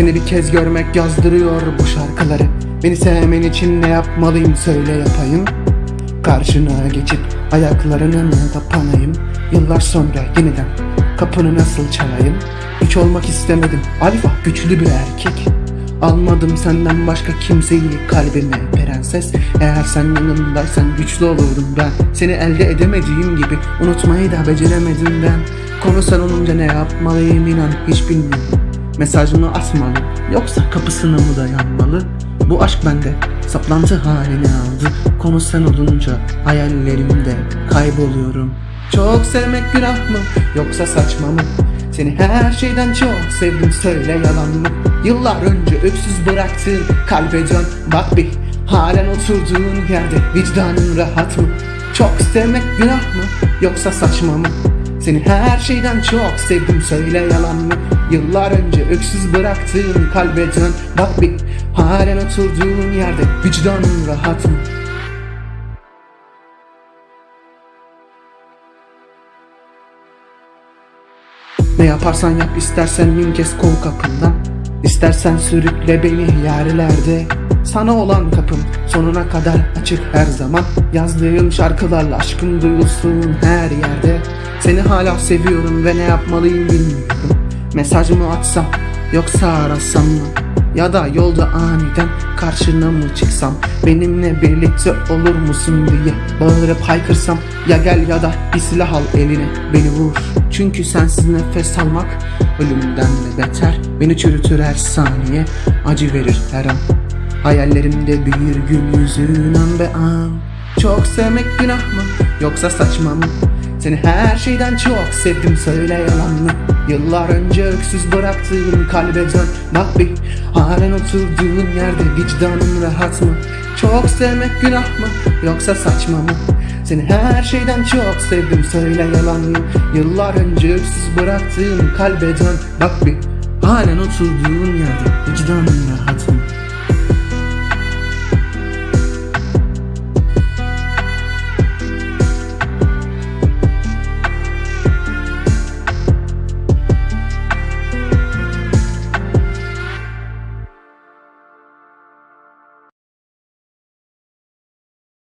Seni bir kez görmek yazdırıyor bu şarkıları. Beni sevmen için ne yapmalıyım söyle yapayım. Karşına geçip ayaklarına kapanayım Yıllar sonra yeniden kapını nasıl çalayım? Hiç olmak istemedim. Alfa güçlü bir erkek. Almadım senden başka kimseyi kalbime prenses. Eğer sen yanımdaysan güçlü olurdum ben. Seni elde edemediğim gibi unutmayı da beceremedim ben. Konu sen olunca ne yapmalıyım inan hiç bilmiyorum Mesaj mı atmalı yoksa kapısına mı dayanmalı? Bu aşk bende saplantı halini aldı. Konu sen olunca hayallerimde kayboluyorum. Çok sevmek günah mı yoksa saçma mı? Seni her şeyden çok sevdim söyle yalan mı? Yıllar önce öksüz bıraktığın kalbe dön. Bak bir halen oturduğun yerde vicdanın rahat mı? Çok sevmek günah mı yoksa saçma mı seni her şeyden çok sevdim söyle yalan mı? Yıllar önce öksüz bıraktığın kalbe dön. Bak bir halen oturduğun yerde vicdanın rahat mı? Ne yaparsan yap istersen bin kez kov kapından. İstersen sürükle beni yerlerde Sana olan kapım sonuna kadar açık her zaman. Yazdığım şarkılarla aşkın duyulsun her yerde. Seni hala seviyorum ve ne yapmalıyım bilmiyorum. Mesaj mı atsam yoksa arasam mı? Ya da yolda aniden karşına mı çıksam? Benimle birlikte olur musun diye Bağırıp haykırsam? Ya gel ya da bir silah al eline Beni vur. Çünkü sensiz nefes almak Ölümden de beter. Beni çürütür her saniye Acı verir her an Hayallerimde bir gün yüzün an be an. Çok sevmek günah mı yoksa saçma mı? Seni her şeyden çok sevdim söyle yalan mı? Yıllar önce öksüz bıraktığın kalbe dön. Bak bir halen oturduğun yerde vicdanın rahat mı? Çok sevmek günah mı yoksa saçma mı? Seni her şeyden çok sevdim söyle yalan mı? Yıllar önce öksüz bıraktığın kalbe dön. Bak bir halen oturduğun yerde vicdanın rahat mı